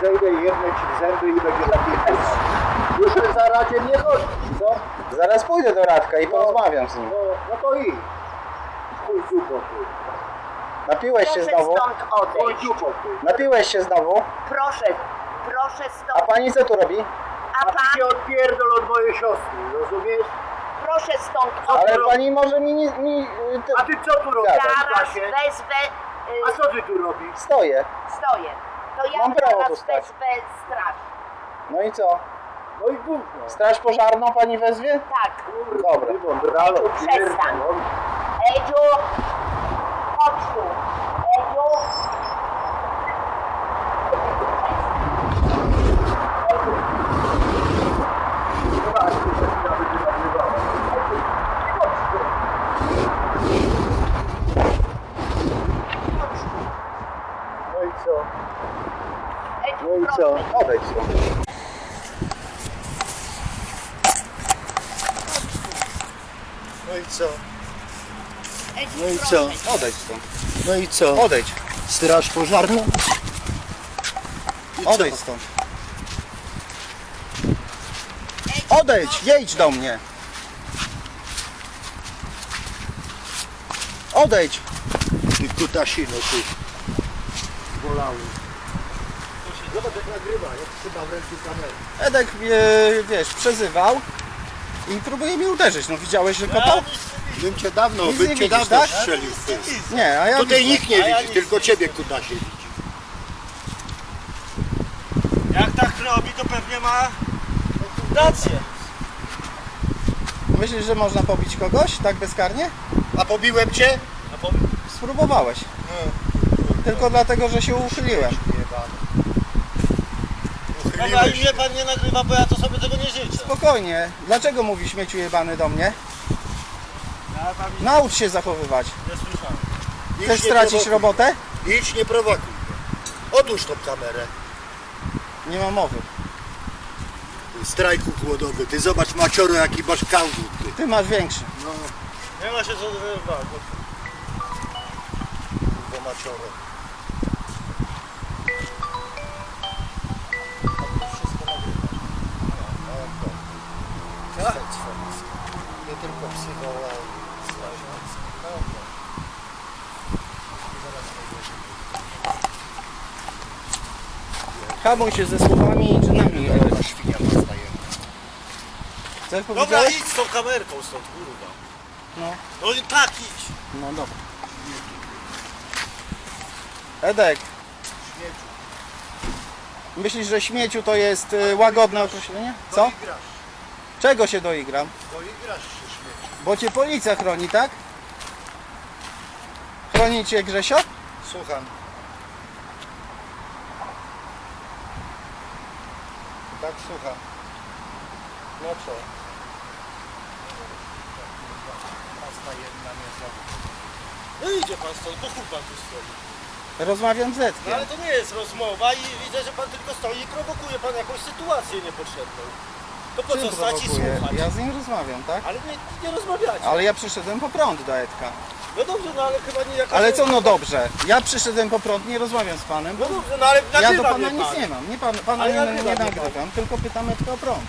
zejdę i jedne ci w zęby i będzie taki Już za radzie nie gościsz, co? Zaraz pójdę do Radka i porozmawiam z nim. No, no to i. Chuj dziupo ty. Napiłeś się Proszę znowu? stąd Chuj odejść. ty. Napiłeś się znowu? Proszę, proszę A stąd. pani co tu robi? A A ty pan, się odpierdol od mojej siostry, rozumiesz? proszę stąd Ale odejść. pani może mi nie... Mi, ty, A ty co tu robisz? Zaraz klasie? wezwę, A y, co ty tu robisz? stoję. stoję. To ja Mam prawo tu zaraz stać. wezwę straż. No i co? No i gówno. Straż pożarną pani wezwie? Tak. Dobra. Wądralo, Przestań. Edziu, chodź tu. Edziu. Zobacz, tu się chwila będzie nagrywała. Chodź tu. No i co? Edziu, No i co? Odejdź stąd. No i co? No i co? Odejdź stąd. No i co? Odejdź. Straż pożarna? Odejdź stąd. Odejdź, jedź do mnie. Odejdź. Ty kutasino, ty. Bolały. Zobacz jak nagrywa, jak trzyma w ręku kamerę. Edek, e, wiesz, przezywał i próbuje mi uderzyć. No widziałeś, że kopał? Bym cię dawno, Nic bym nie cię widzisz, dawno tak? strzelił. Nie, a ja Tutaj widzę. nikt nie A ja widzi, nic tylko nie ciebie kutasie widzi. Jak tak robi, to pewnie ma rację. Myślisz, że można pobić kogoś tak bezkarnie? A pobiłem cię? A. Spróbowałeś. Tylko dlatego, że się uchyliłem. Dobra, i mnie pan nie nagrywa, bo ja to sobie tego nie życzę. Spokojnie. Dlaczego mówi śmieciu jebany do mnie? Ja tam nic Naucz się zachowywać. nie słyszałem. Idź, Chcesz nie stracić prowokuj. robotę? Idź, nie prowokuj. Odłóż tą kamerę. Nie ma mowy. Strajku głodowy. Ty zobacz macioro jaki masz kałdut. Ty. Ty masz większy. No, Nie ma się co denerwować. bo- bo macioro. Nie tylko psychola. Hamuj się ze słowami i czynami. Edek. Świnia postaje. Co Dobra, powiedziałeś? idź z tą kamerką stąd, kurwa. No. No i tak idź. No dobra. Edek. Myślisz, że śmieciu to jest y, łagodne określenie? Co? Doigrasz. Czego się doigram? Doigrasz się śmieci. Bo cię policja chroni, tak? Chroni cię Grzesio? Słucham. Tak, słucham. No co? Pasta jedna nie. No idzie pan stąd, chuj pan tu stoi. Rozmawiam z No Edkiem. ale to nie jest rozmowa i widzę, że pan tylko stoi i prowokuje pan jakąś sytuację niepotrzebną. To po co stać i słuchać? Ja z nim rozmawiam, tak? Ale nie, nie rozmawiacie. Ale ja przyszedłem po prąd do Edka. No dobrze, no ale chyba nie jakaś... Ale co no dobrze? Ja przyszedłem po prąd, nie rozmawiam z panem. No dobrze, no ale Ja do nagrywa pana mnie nic pan. nie mam. Nie pan, pana Ale nie, nagrywa nie mnie pan. nagrywam, tylko pytam Edka o prąd.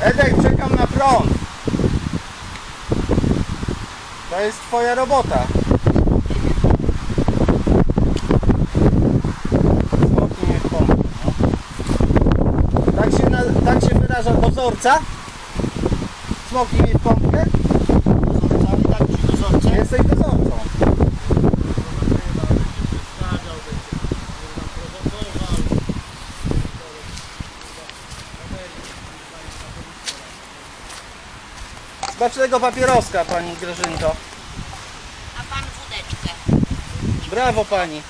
Edek, czekam na prąd. To jest twoja robota. Smoki mnie w pompę, no. Tak się, na, tak się wyraża dozorca? Smoki mnie w pompkę? Tak ci dozorcy. Jesteś dozorcą. Smacznego papieroska, pani Grażynko. A pan wódeczkę. Brawo pani.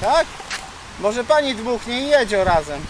Tak? Może pani dmuchnie i jedzie razem.